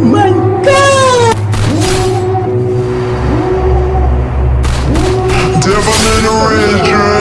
my god! Devil in the ring.